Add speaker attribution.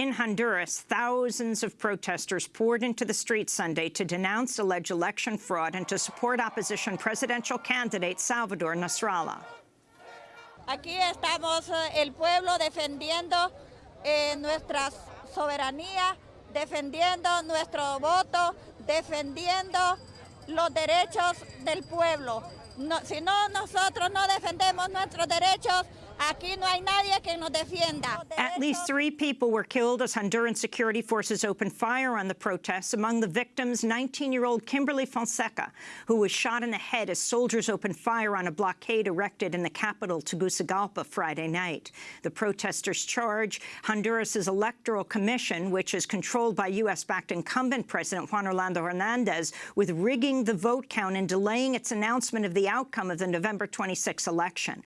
Speaker 1: In Honduras, thousands of protesters poured into the streets Sunday to denounce alleged election fraud and to support opposition presidential candidate Salvador Nasralla.
Speaker 2: Aquí estamos eh, el pueblo defendiendo eh, nuestra soberanía, defendiendo nuestro voto, defendiendo los derechos del pueblo. No, si no, nosotros no defendemos nuestros derechos,
Speaker 1: At least three people were killed as Honduran security forces opened fire on the protests. Among the victims, 19-year-old Kimberly Fonseca, who was shot in the head as soldiers opened fire on a blockade erected in the capital, Tegucigalpa, Friday night. The protesters charge Honduras' Electoral Commission, which is controlled by U.S.-backed incumbent President Juan Orlando Hernandez, with rigging the vote count and delaying its announcement of the outcome of the November 26 election.